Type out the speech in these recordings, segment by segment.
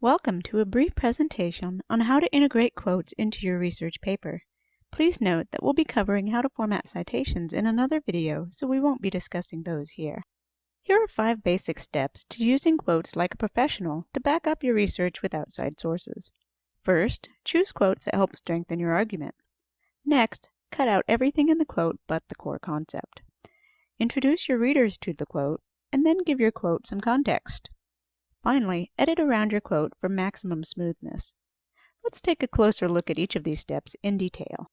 Welcome to a brief presentation on how to integrate quotes into your research paper. Please note that we'll be covering how to format citations in another video, so we won't be discussing those here. Here are five basic steps to using quotes like a professional to back up your research with outside sources. First, choose quotes that help strengthen your argument. Next, cut out everything in the quote but the core concept. Introduce your readers to the quote, and then give your quote some context. Finally, edit around your quote for maximum smoothness. Let's take a closer look at each of these steps in detail.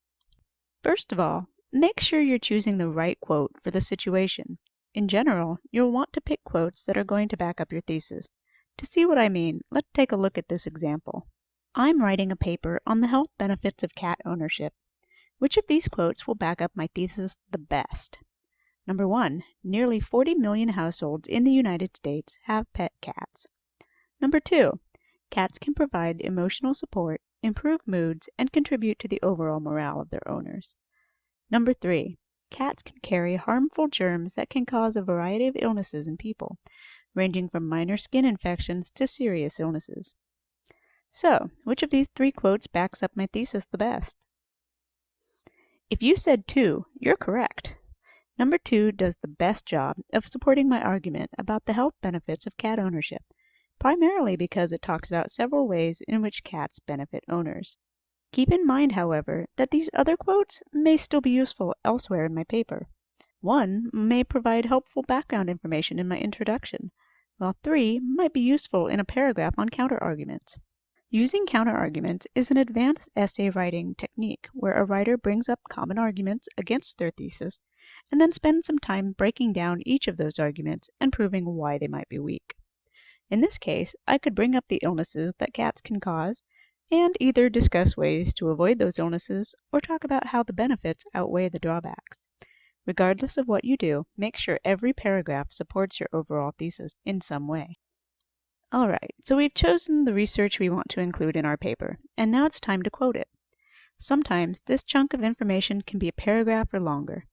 First of all, make sure you're choosing the right quote for the situation. In general, you'll want to pick quotes that are going to back up your thesis. To see what I mean, let's take a look at this example. I'm writing a paper on the health benefits of cat ownership. Which of these quotes will back up my thesis the best? Number one, nearly 40 million households in the United States have pet cats. Number two, cats can provide emotional support, improve moods, and contribute to the overall morale of their owners. Number three, cats can carry harmful germs that can cause a variety of illnesses in people, ranging from minor skin infections to serious illnesses. So, which of these three quotes backs up my thesis the best? If you said two, you're correct. Number two does the best job of supporting my argument about the health benefits of cat ownership primarily because it talks about several ways in which cats benefit owners. Keep in mind, however, that these other quotes may still be useful elsewhere in my paper. One may provide helpful background information in my introduction, while three might be useful in a paragraph on counterarguments. Using counterarguments is an advanced essay writing technique where a writer brings up common arguments against their thesis and then spends some time breaking down each of those arguments and proving why they might be weak. In this case, I could bring up the illnesses that cats can cause, and either discuss ways to avoid those illnesses or talk about how the benefits outweigh the drawbacks. Regardless of what you do, make sure every paragraph supports your overall thesis in some way. Alright, so we've chosen the research we want to include in our paper, and now it's time to quote it. Sometimes this chunk of information can be a paragraph or longer.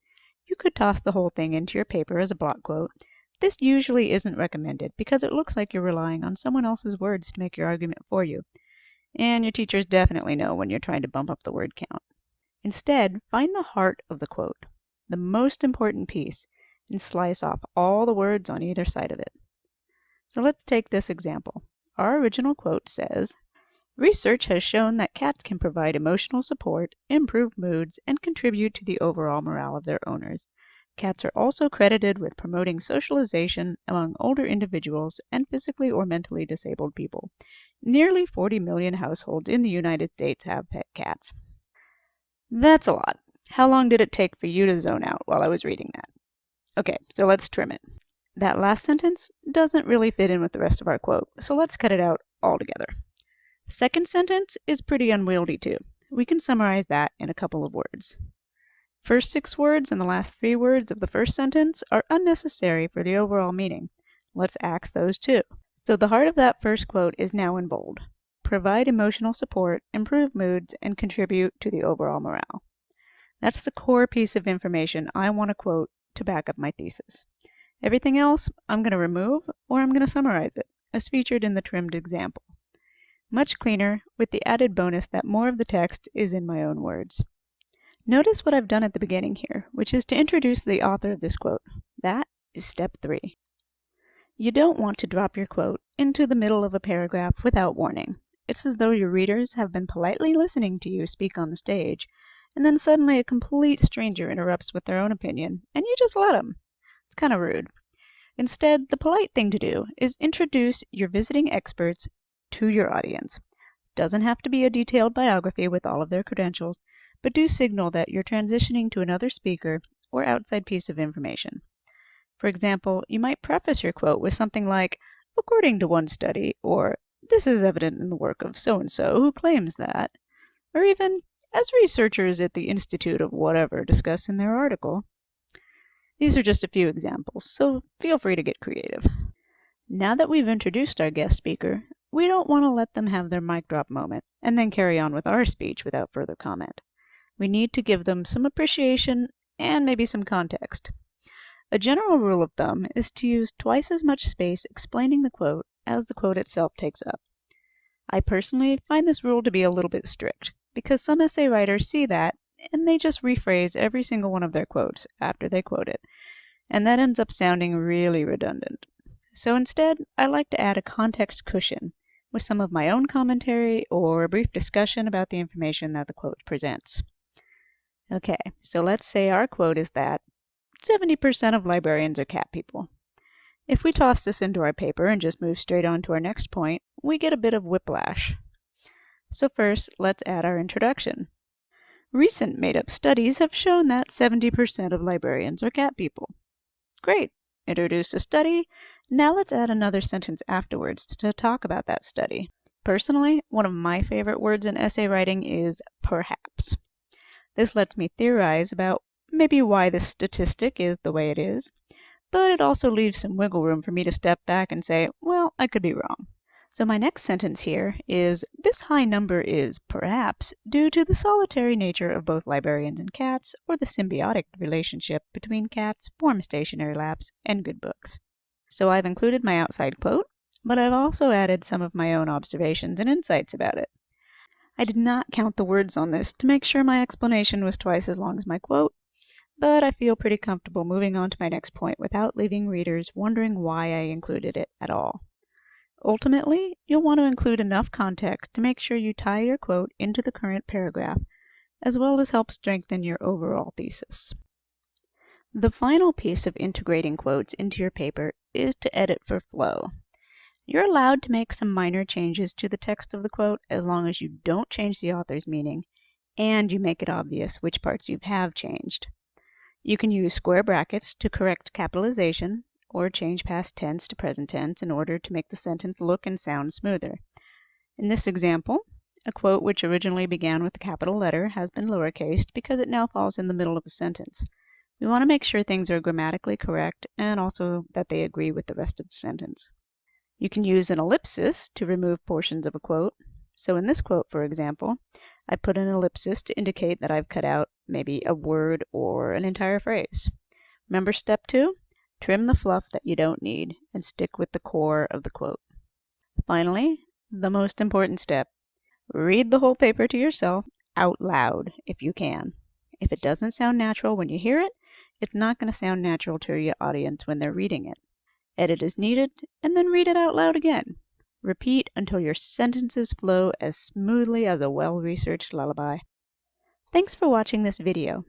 You could toss the whole thing into your paper as a block quote, this usually isn't recommended because it looks like you're relying on someone else's words to make your argument for you, and your teachers definitely know when you're trying to bump up the word count. Instead, find the heart of the quote, the most important piece, and slice off all the words on either side of it. So let's take this example. Our original quote says, Research has shown that cats can provide emotional support, improve moods, and contribute to the overall morale of their owners. Cats are also credited with promoting socialization among older individuals and physically or mentally disabled people. Nearly 40 million households in the United States have pet cats. That's a lot. How long did it take for you to zone out while I was reading that? Okay, so let's trim it. That last sentence doesn't really fit in with the rest of our quote, so let's cut it out altogether. Second sentence is pretty unwieldy too. We can summarize that in a couple of words. First six words and the last three words of the first sentence are unnecessary for the overall meaning. Let's axe those too. So the heart of that first quote is now in bold. Provide emotional support, improve moods, and contribute to the overall morale. That's the core piece of information I want to quote to back up my thesis. Everything else I'm going to remove or I'm going to summarize it, as featured in the trimmed example. Much cleaner, with the added bonus that more of the text is in my own words. Notice what I've done at the beginning here, which is to introduce the author of this quote. That is step three. You don't want to drop your quote into the middle of a paragraph without warning. It's as though your readers have been politely listening to you speak on the stage, and then suddenly a complete stranger interrupts with their own opinion, and you just let them. It's kind of rude. Instead, the polite thing to do is introduce your visiting experts to your audience. Doesn't have to be a detailed biography with all of their credentials but do signal that you're transitioning to another speaker or outside piece of information. For example, you might preface your quote with something like, according to one study, or this is evident in the work of so and so who claims that, or even as researchers at the Institute of whatever discuss in their article. These are just a few examples, so feel free to get creative. Now that we've introduced our guest speaker, we don't want to let them have their mic drop moment and then carry on with our speech without further comment we need to give them some appreciation and maybe some context. A general rule of thumb is to use twice as much space explaining the quote as the quote itself takes up. I personally find this rule to be a little bit strict, because some essay writers see that and they just rephrase every single one of their quotes after they quote it, and that ends up sounding really redundant. So instead, I like to add a context cushion with some of my own commentary or a brief discussion about the information that the quote presents. Okay, so let's say our quote is that 70% of librarians are cat people. If we toss this into our paper and just move straight on to our next point, we get a bit of whiplash. So first, let's add our introduction. Recent made-up studies have shown that 70% of librarians are cat people. Great, introduce a study. Now let's add another sentence afterwards to talk about that study. Personally, one of my favorite words in essay writing is perhaps. This lets me theorize about maybe why this statistic is the way it is, but it also leaves some wiggle room for me to step back and say, well, I could be wrong. So my next sentence here is this high number is, perhaps, due to the solitary nature of both librarians and cats, or the symbiotic relationship between cats, warm stationary laps, and good books. So I've included my outside quote, but I've also added some of my own observations and insights about it. I did not count the words on this to make sure my explanation was twice as long as my quote, but I feel pretty comfortable moving on to my next point without leaving readers wondering why I included it at all. Ultimately, you'll want to include enough context to make sure you tie your quote into the current paragraph, as well as help strengthen your overall thesis. The final piece of integrating quotes into your paper is to edit for flow. You're allowed to make some minor changes to the text of the quote as long as you don't change the author's meaning and you make it obvious which parts you have changed. You can use square brackets to correct capitalization or change past tense to present tense in order to make the sentence look and sound smoother. In this example, a quote which originally began with a capital letter has been lowercased because it now falls in the middle of a sentence. We want to make sure things are grammatically correct and also that they agree with the rest of the sentence. You can use an ellipsis to remove portions of a quote. So in this quote, for example, I put an ellipsis to indicate that I've cut out maybe a word or an entire phrase. Remember step two? Trim the fluff that you don't need and stick with the core of the quote. Finally, the most important step. Read the whole paper to yourself out loud if you can. If it doesn't sound natural when you hear it, it's not going to sound natural to your audience when they're reading it. Edit as needed, and then read it out loud again. Repeat until your sentences flow as smoothly as a well-researched lullaby. Thanks for watching this video.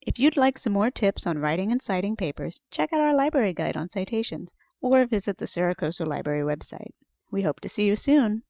If you'd like some more tips on writing and citing papers, check out our library guide on citations, or visit the Saracosa Library website. We hope to see you soon.